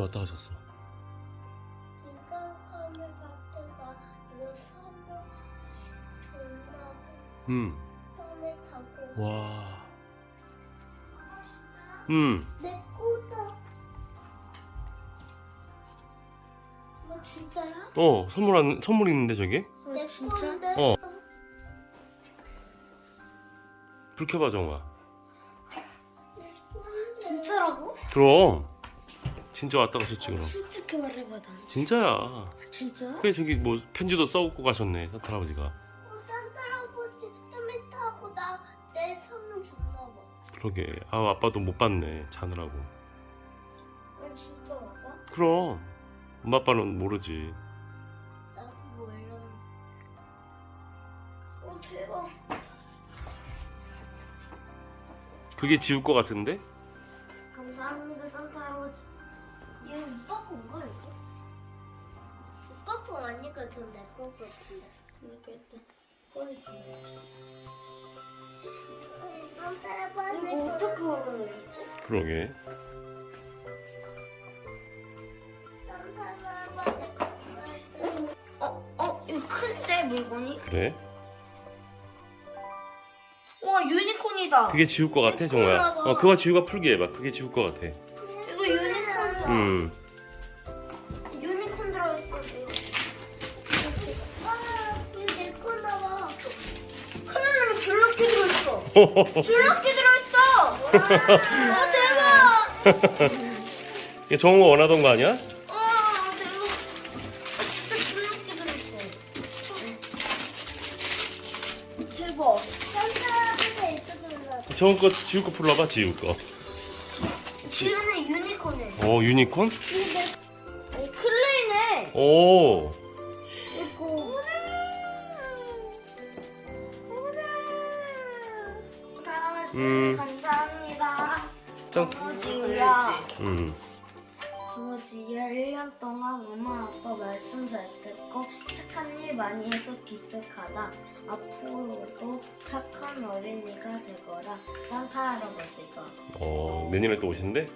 왔다 가셨어. 이거 선물 존나 음. 땀에 타고 와. 음. 내 거다 뭐 진짜야? 어 선물 안 선물 있는데 저기? 내 건데 어. 불 켜봐 정아. 진짜라고? 그럼. 진짜 왔다 가셨지 그럼. 솔직히 말해봐 난 진짜야. 진짜? 그래 저기 뭐 편지도 써갖고 가셨네 산타 할아버지가. 어, 딴 할아버지 땀에 타고 나 내 선물 줬나 봐 그러게. 아 아빠도 못 봤네 자느라고. 어, 진짜 맞아? 그럼. 엄마 아빠는 모르지. 나 몰라 어 대박 그게 지울 것 같은데? 같은데 일단 꺼내주세요 산타 할아버지 이거 어떻게? 그러게. 어? 어? 이거 큰데 물건이? 그래? 와 유니콘이다 그게 지울 것 같아 정우야. 어 그거 지우가 풀게 해봐. 그게 지울 것 같아. 이거 유니콘이야 음. 줄넘기 들어있어. 와, 대박. 이게 정우가 원하던 거 아니야? 어, 대박. 아, 진짜 줄넘기 들어있어. 대박. 산타한테 있어준다. 정우 거 지울 거 풀러봐 지울 거. 지우는 유니콘이야. 어 유니콘? 아니, 클레이네. 오. 음. 감사합니다. 짱. 정우지야. 음. 정우지야 1년 동안 엄마 아빠 말씀 잘 듣고 착한 일 많이 해서 기특하다. 앞으로도 착한 어린이가 되거라. 산타 할아버지가. 어 내년에 또 오신대?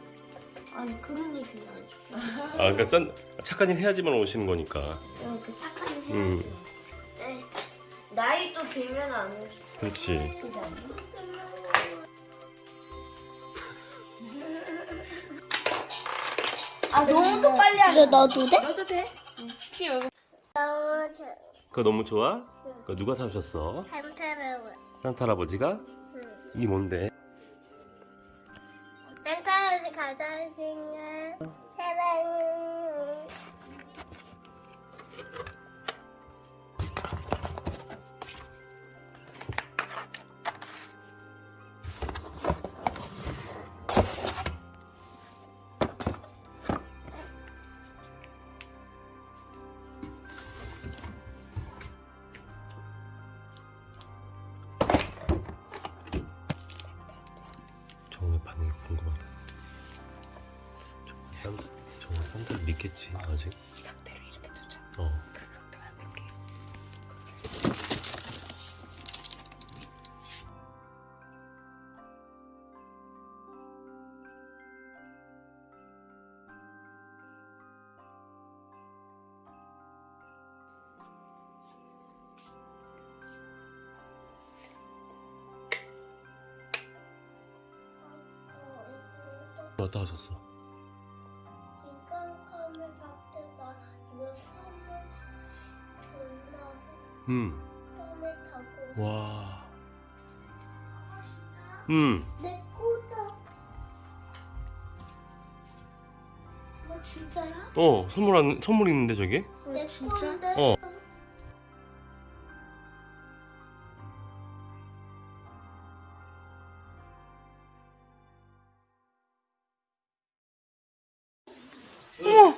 아니 그런 얘기는 안 줘. 아 그러니까 싼 착한 일 해야지만 오시는 거니까. 이렇게 착한 일 해야지. 음. 네. 나이도 들면 안 오지. 그렇지. 아 너무 또 빨리 하네. 이거 넣어도 돼? 넣어도 돼? 키 여기 너무 좋아. 그거 너무 좋아? 그거 누가 사주셨어? 산타를 산타 할아버지가? 응. 이게 뭔데? 산타를 가다주냐 산타를 믿겠지 아직? 이 상태로 이렇게 두자 어. 그러면 내가 볼게 가셨어. 음. 타고 와. 음. 내 거다. 뭐 진짜야? 어 선물 안 선물 있는데 저기? 내 건데. 어. 어머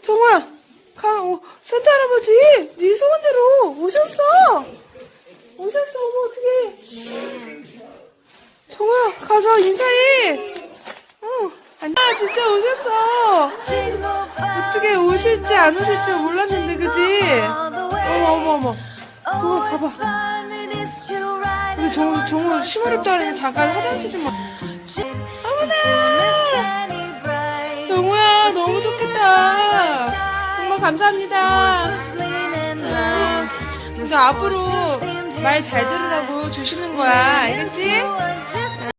정우 야가 어, 산타 할아버지 네 소원대로 오셨어. 오셨어 어머 어떡해. 정우야 가서 인사해. 어 아, 진짜 오셨어. 어떻게 오실지 안 오실지 몰랐는데 그지? 어머 어머 어머. 정우 가봐. 우리 정우 정우 심어렵다 하는 잠깐 화장실 좀 와. 어머나 감사합니다. 아, 그래서 앞으로 말 잘 들으라고 주시는 거야. 알겠지?